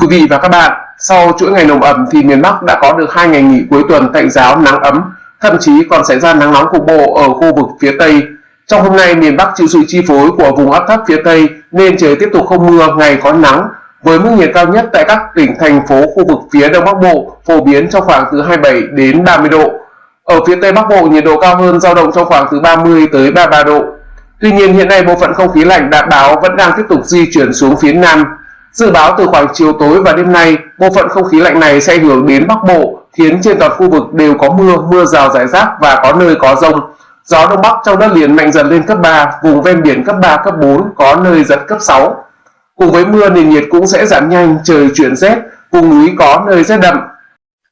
Quý vị và các bạn, sau chuỗi ngày nồm ẩm thì miền Bắc đã có được hai ngày nghỉ cuối tuần tạnh giáo nắng ấm, thậm chí còn xảy ra nắng nóng cục bộ ở khu vực phía Tây. Trong hôm nay, miền Bắc chịu sự chi phối của vùng áp thấp phía Tây nên trời tiếp tục không mưa, ngày có nắng, với mức nhiệt cao nhất tại các tỉnh thành phố khu vực phía Đông Bắc Bộ phổ biến trong khoảng từ 27 đến 30 độ. Ở phía Tây Bắc Bộ nhiệt độ cao hơn dao động trong khoảng từ 30 tới 33 độ. Tuy nhiên hiện nay bộ phận không khí lạnh đã báo vẫn đang tiếp tục di chuyển xuống phía Nam. Dự báo từ khoảng chiều tối và đêm nay, bộ phận không khí lạnh này sẽ ảnh hưởng đến Bắc Bộ, khiến trên toàn khu vực đều có mưa, mưa rào rải rác và có nơi có rông. Gió Đông Bắc trong đất liền mạnh dần lên cấp 3, vùng ven biển cấp 3, cấp 4, có nơi giật cấp 6. Cùng với mưa nền nhiệt cũng sẽ giảm nhanh, trời chuyển rét, vùng núi có nơi rét đậm.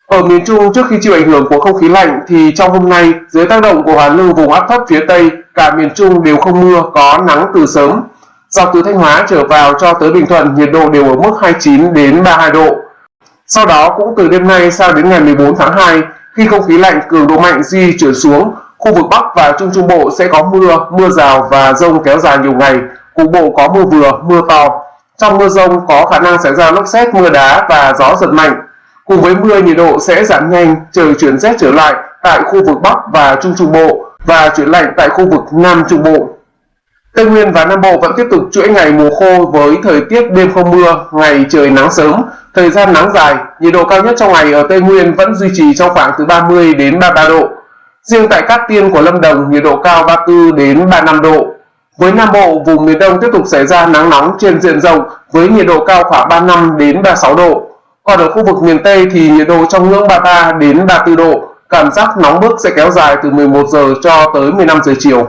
Ở miền Trung trước khi chịu ảnh hưởng của không khí lạnh thì trong hôm nay dưới tác động của hoàn lưu vùng áp thấp phía Tây, cả miền Trung đều không mưa, có nắng từ sớm. Dọc từ Thanh Hóa trở vào cho tới Bình Thuận nhiệt độ đều ở mức 29 đến 32 độ. Sau đó cũng từ đêm nay sang đến ngày 14 tháng 2, khi không khí lạnh cường độ mạnh di chuyển xuống, khu vực Bắc và Trung Trung Bộ sẽ có mưa, mưa rào và rông kéo dài nhiều ngày, cục bộ có mưa vừa, mưa to. Trong mưa rông có khả năng xảy ra lốc xét, mưa đá và gió giật mạnh. Cùng với mưa nhiệt độ sẽ giảm nhanh, trời chuyển rét trở lại tại khu vực Bắc và Trung Trung Bộ và chuyển lạnh tại khu vực Nam Trung Bộ. Tây Nguyên và Nam Bộ vẫn tiếp tục chuỗi ngày mùa khô với thời tiết đêm không mưa, ngày trời nắng sớm, thời gian nắng dài, nhiệt độ cao nhất trong ngày ở Tây Nguyên vẫn duy trì trong khoảng từ 30 đến 33 độ. Riêng tại Cát Tiên của Lâm Đồng, nhiệt độ cao 34 đến 35 độ. Với Nam Bộ, vùng miền Đông tiếp tục xảy ra nắng nóng trên diện rộng với nhiệt độ cao khoảng 35 đến 36 độ. Còn ở khu vực miền Tây thì nhiệt độ trong ngưỡng 33 đến 34 độ, cảm giác nóng bức sẽ kéo dài từ 11 giờ cho tới 15 giờ chiều.